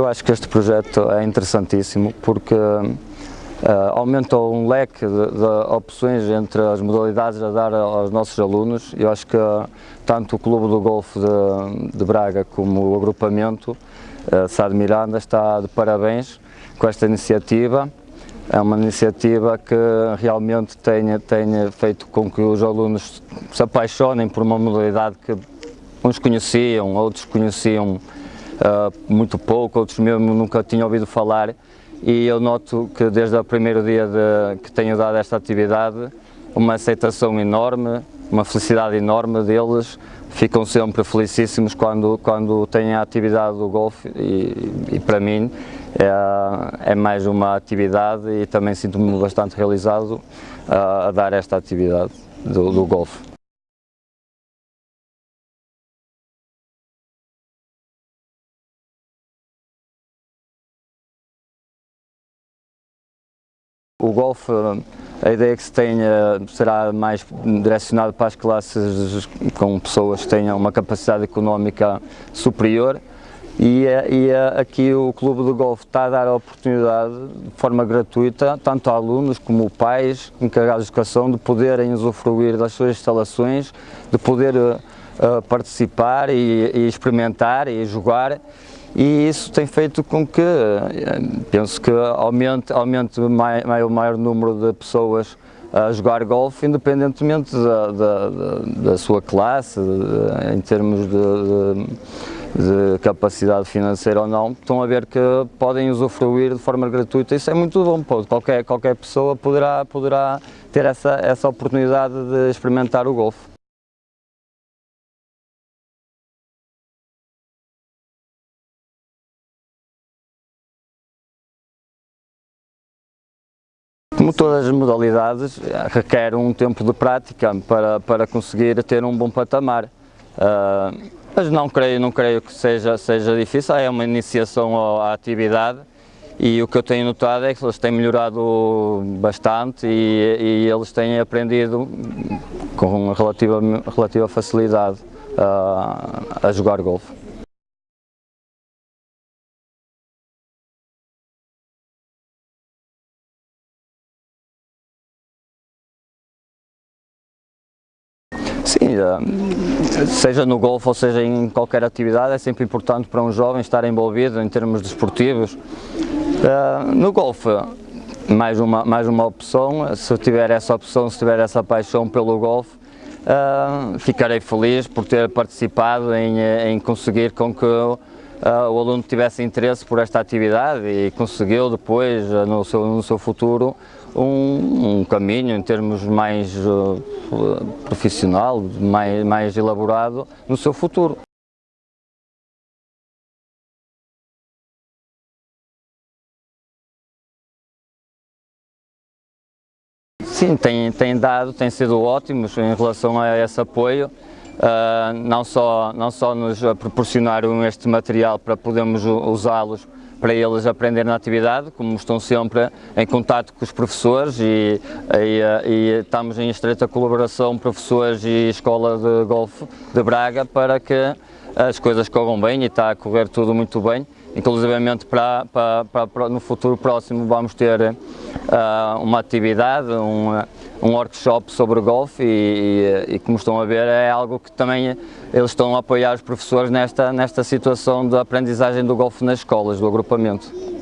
Eu acho que este projeto é interessantíssimo porque uh, aumenta um leque de, de, opções entre as modalidades a dar aos nossos alunos. Eu acho que tanto o Clube do Golfo de, de Braga como o agrupamento uh, Sá de Miranda está de parabéns com esta iniciativa. É uma iniciativa que realmente tenha, tenha feito com que os alunos se apaixonem por uma modalidade que uns conheciam, outros conheciam uh, muito pouco, outros mesmo nunca tinham ouvido falar e eu noto que desde o primeiro dia de, que tenho dado esta atividade, uma aceitação enorme, uma felicidade enorme deles, ficam sempre felicíssimos quando, quando têm a atividade do golfe e, e para mim é, é, mais uma atividade e também sinto-me bastante realizado uh, a dar esta atividade do, do golfe. O golfe, a ideia que se tenha será mais direcionado para as classes com pessoas que tenham uma capacidade económica superior. E, e aqui o Clube do Golfe está a dar a oportunidade de forma gratuita, tanto a alunos como pais, encarregados de educação, de poderem usufruir das suas instalações, de poder uh, participar e, e experimentar e jogar e isso tem feito com que, eh, penso que aumente, aumente o maior, número de pessoas a jogar golfe, independentemente da, da, da sua classe, de, em termos de, de, de, capacidade financeira ou não, estão a ver que podem usufruir de forma gratuita, isso é muito bom, qualquer, qualquer pessoa poderá, poderá ter essa, essa oportunidade de experimentar o golfe. Como todas as modalidades, requer um tempo de prática para, para conseguir ter um bom patamar. Uh, mas não creio, não creio que seja, seja difícil, é uma iniciação à atividade e o que eu tenho notado é que eles têm melhorado bastante e, e eles têm aprendido com relativa, relativa facilidade uh, a jogar golfe. Sim, seja no golfe ou seja em qualquer atividade, é sempre importante para um jovem estar envolvido em termos desportivos. Eh, no golfe, mais uma, mais uma opção, se tiver essa opção, se tiver essa paixão pelo golfe, uh, ficarei feliz por ter participado em, em conseguir com que o aluno tivesse interesse por esta atividade e conseguiu depois, no seu, no seu futuro, um, um caminho em termos mais uh, profissional, mais, mais elaborado no seu futuro. Sim, tem, tem dado, tem sido ótimos em relação a esse apoio, uh, não, só, não só nos proporcionaram este material para podermos usá-los para eles aprenderem na atividade, como estão sempre em contato com os professores e, e, e estamos em estreita colaboração professores e Escola de Golfe de Braga para que as coisas corram bem e está a correr tudo muito bem. Inclusivamente para, para, para no futuro próximo vamos ter uh, uma atividade, um workshop sobre golfe e, e, e, como estão a ver é algo que também eles estão a apoiar os professores nesta, nesta situação de aprendizagem do golfe nas escolas, do agrupamento.